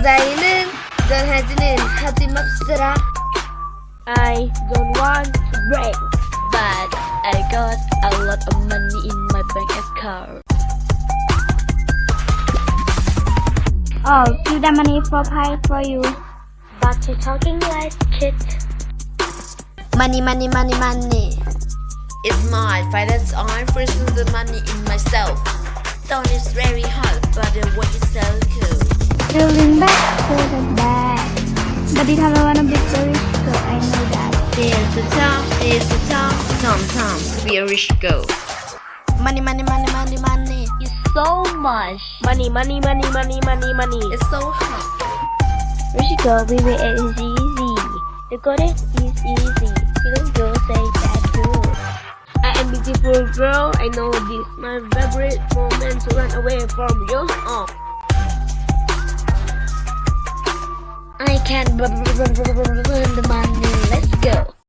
여자애는 짠하지는 하지 맙시다. I don't want to break, but I got a lot of money in my bank account. Oh, give the money for pie for you. But you talking like shit. Money, money, money, money. It's my finance. I'm freezing the money in myself. Stone is very hot, but the work is so cool. Feeling back to the back. But it have wanna be so rich girl, I know that. There's the top, there's the top. Sometimes be a rich girl. Money, money, money, money, money. It's so much. Money, money, money, money, money, money. It's so hot. Rich girl, baby, it is easy. The golden is easy. Feeling girl say that too. I am beautiful girl. I know this. My favorite moment to run away from you. Oh. I can money. Let's go.